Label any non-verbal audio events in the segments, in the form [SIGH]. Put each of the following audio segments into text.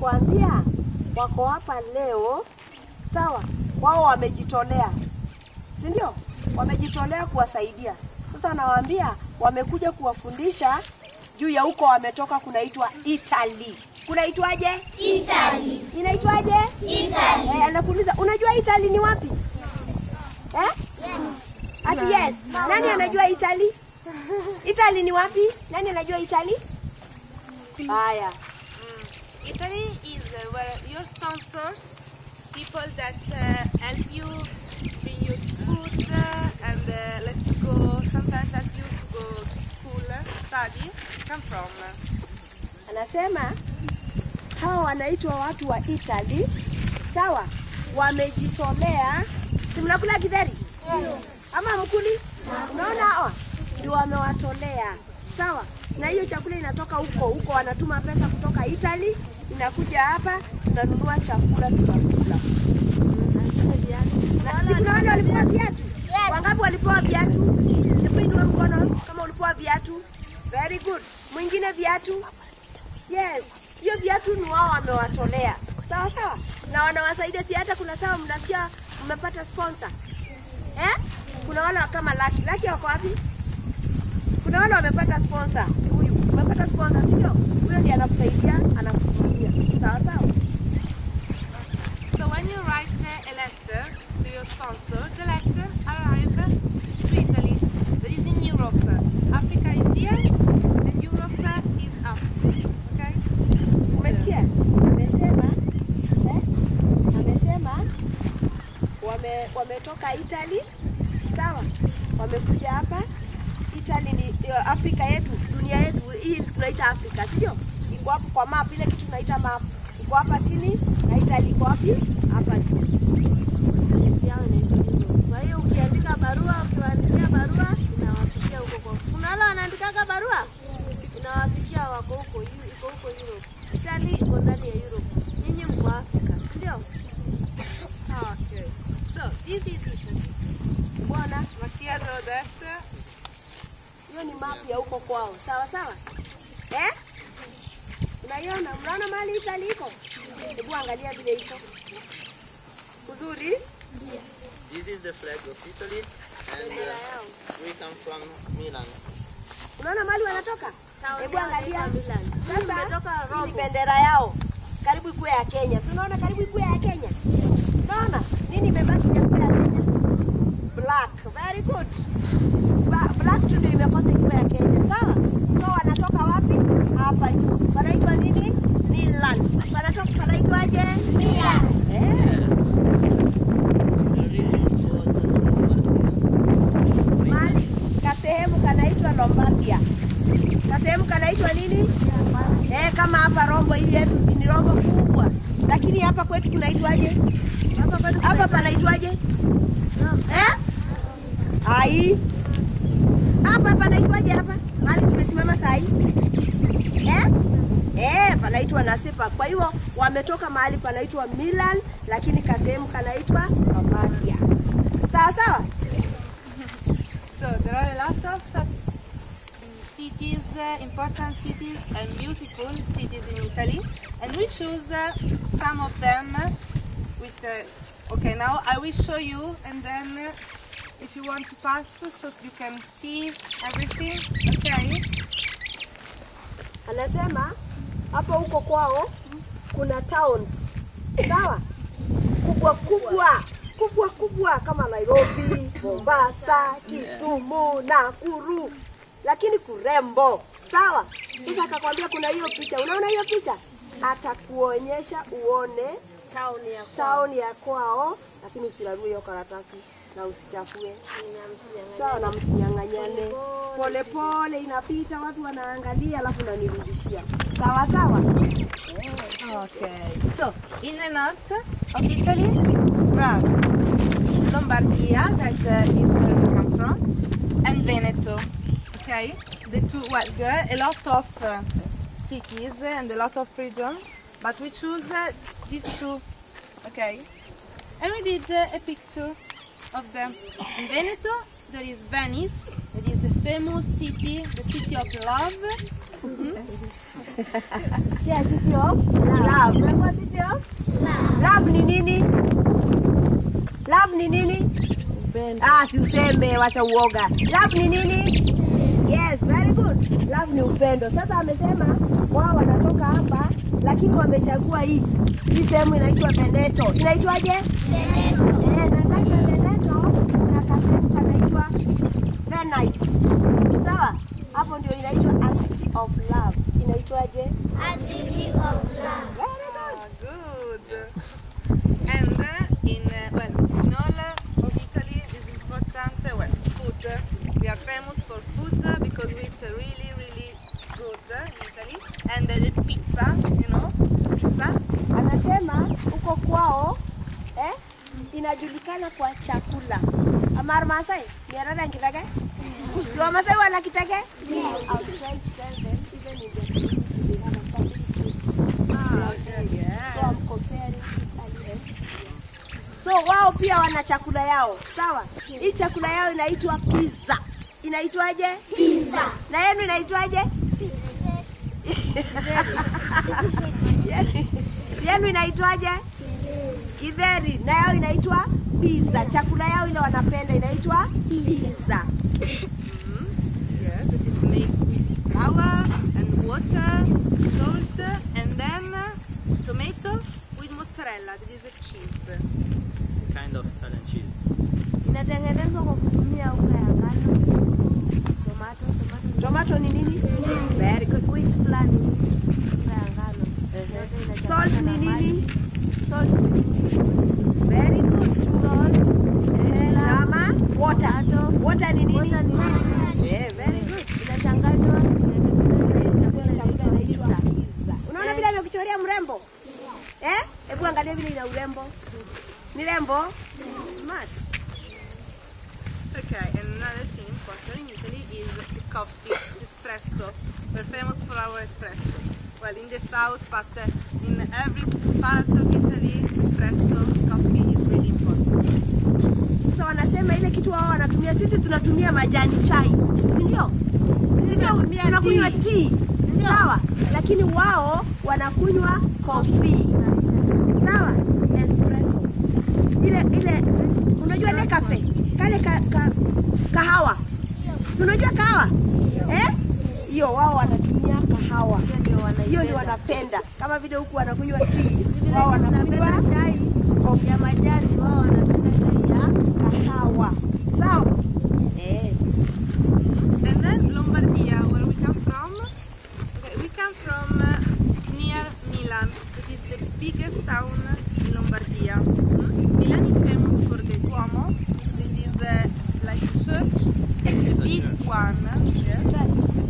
nakwambia wako hapa leo, sawa? Wao wamejitolea, si ndio? Wamejitolea kuwasaidia. Sasa nawaambia wamekuja kuwafundisha juu ya huko wametoka, kunaitwa itali Kunaitwaje? Italy. Inaitwaje? Italy. Eh, anakuuliza unajua itali ni wapi? Eh? Yes. Ati yes. Nani anajua Italy? [LAUGHS] Italy ni wapi? Nani anajua Italy? Haya. Italy is uh, where your sponsors, people that uh, help you, bring you food uh, and uh, let you go, sometimes help you to go to school, study, come from. Anasema hawa wanaitwa watu wa Italy. Sawa? Wamejitolea. Si mnakula githeri? Ama mkuli? Unaona hawa ndio wamewatolea. Sawa? Na hiyo chakula inatoka huko huko, wanatuma pesa kutoka Italy inakuja hapa, tunanunua chakula tunakula. Na viatu? Wangapi Walipoa viatu? Hebu inua mkono kama ulipoa viatu. Very good. Mwingine viatu? Yes, hiyo viatu ni wao wamewatolea. Sawa sawa, na wanawasaidia. Si hata kuna sawa, mnasikia mmepata sponsor eh? Kuna wale kama Laki Laki wako wapi? Kuna wale wamepata sponsor. Huyu umepata sponsor, sio? Huyo ndiye anakusaidia, anakusimamia. Sawa sawa. So when you write letter to your sponsor, the letter arrives to Italy. That is in Europe. Africa is here and Europe is up. Okay? Umesikia? Amesema eh? Amesema wame wametoka Italy, sawa? Wamekuja hapa. Italy ni eh, Afrika yetu, dunia yetu hii tunaita Afrika, sio? Iko hapo kwa map, ile kitu tunaita map iko hapa chini, na Italy iko wapi? Hapa. Kwa hiyo ukiandika barua, ukiwaandikia barua inawafikia huko kwa. Kuna wale wanaandikaga barua inawafikia wako huko, iko huko Europe. Italy iko ndani ya Europe. Mko Afrika, ndio? Okay. So. Hiyo ni map ya huko kwao, sawa sawa. Eh? Unaiona? Mnaona mali Italy iko? Hebu angalia vile iko. Uzuri? This is the flag of Italy and uh, we come from Milan. Unaona mali wanatoka? Hebu angalia. Sasa hii ni bendera yao. Karibu ikuwe ya Kenya. Si unaona karibu ikuwe ya Kenya? Unaona? Nini imebaki ya Kenya? Black. Very good. Black tu ndio imekosa ikuwe ya Kenya. Sawa? So wanatoka wapi? Hapa juu. Panaitwa nini? Milan. Panaitwaje? Milan. Eh. Mali kasehemu kanaitwa Lombardia. Kasehemu kanaitwa nini? Eh, kama hapa Rombo hii yetu ni Rombo kubwa. Lakini hapa kwetu kunaitwaje? Hapa panaitwaje? Eh? Ai. Hapa panaitwaje hapa? Mali tumesimama saa hii. Eh? Eh, panaitwa. Kwa hiyo wametoka mahali panaitwa Milan, lakini kasehemu kanaitwa Lombardia. Sawa sawa? So there are a lot of cities, uh, important cities and beautiful cities in Italy, and we choose uh, some of them uh, with. Uh, okay, now I will show you, and then uh, if you want to pass, so you can see everything. Okay. Anasema hapo huko kwao kuna town sawa, kubwa kubwa kubwa kubwa kama Nairobi, Mombasa, Kisumu, Nakuru, lakini kurembo. Sawa. Sasa akakwambia kuna hiyo picha, unaona hiyo picha, atakuonyesha uone town ya kwao, town ya kwao, lakini usirarue hiyo karatasi na usichafue sawa, na msinyang'anyane. Polepole inapita, watu wanaangalia, alafu nanirudishia sawa sawa. Okay. So in the north of Italy, Prague, Lombardia, that uh, is where we come from, and Veneto. Okay, the two. Well, there are a lot of uh, cities and a lot of regions, but we choose uh, these two. Okay, and we did uh, a picture of them. In Veneto, there is Venice, that is a famous city, the city of love, [LAUGHS] Yes, city of love. Umekuwa city of love ni nini? Love ni nini? Ah, si useme, wacha uoga. Love ni nini? Yes, very good. Love ni upendo. Sasa amesema wao wanatoka hapa lakini wamechagua hii. Hii sehemu inaitwa Veneto. Inaitwaje? Veneto. Eh, nataka Veneto na kasehemu kanaitwa Venice. Sawa? Hapo ndio inaitwa a city of love. Inaitwaje? A city of love. Very good. Ah, good. And uh, in uh, well, in all uh, of Italy is important uh, well food. We are famous for food uh, because we eat uh, really really good uh, in Italy. And uh, the pizza, you know, pizza. Anasema huko kwao eh, inajulikana kwa chakula. Amar Masai, niarada kitake? Si Wamasai wana kitake? I'll try to tell them even in the community they have a family food. Ah, okay, yeah. So I'm comparing Italy So wao pia wana chakula yao, sawa? Hii chakula yao inaitwa pizza. Inaitwaje? Pizza. Na yenu inaitwaje? [LAUGHS] Yenu inaitwaje? Githeri. Na yao inaitwa pizza. Chakula yao ile wanapenda inaitwa pizza. Yes, it is made with flour and water, salt, and then tomato with mozzarella. That is a cheese. Kind of Italian cheese. Inatengenezwa kwa kutumia unga ya ngano. Tomato, tomato. Tomato ni nini? Very good. Which. Unga ya ngano. Salt ni nini? Salt. Very good. Salt. Eh, Nama. Water. Water ni nini? Yeah, very good. Inachanganywa. Unaona vile amekuchorea mrembo? Eh? Hebu angalia vile ina urembo. Ni rembo? Smart. Okay, and another thing important in Italy is the coffee, espresso. We're famous for our espresso. Well, in the south, but uh, in every part of Italy, espresso, coffee is really important. So wanasema ile kitu wao wanatumia, sisi tunatumia majani chai? Si ndio? Tunakunywa tea, sawa, lakini wao wanakunywa coffee, sawa, espresso. Ile ile, unajua ile kafe? Kale ka, ka, kahawa, si unajua kahawa? Eh? Hiyo wao wanatumia kahawa, hiyo ndio wanapenda, kama vile huku wanakunywa tea, wao wanakunywa chai ya majani, wao wanapenda chai ya kahawa, sawa eh. And then Lombardia, where we come from. Okay, we come from uh, near Milan. It is the biggest town in Lombardia. Mm. Milan is famous for the Duomo. This is uh, like big one.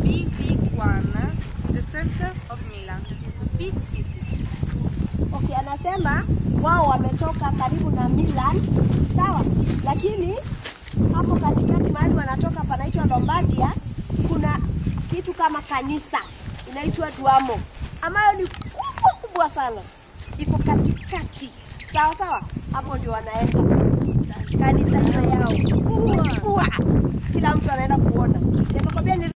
Big, big one. The center of Milan. It's a big city. Okay, anasema wao wametoka karibu na Milan, sawa, lakini hapo katikati mahali wanatoka panaitwa Lombardia, kuna kitu kama kanisa inaitwa Duomo ambayo ni kubwa kubwa sana, iko katikati, sawa sawa. Hapo ndio wanaenda kanisa yao kila mtu anaenda kuona. Nimekwambia ni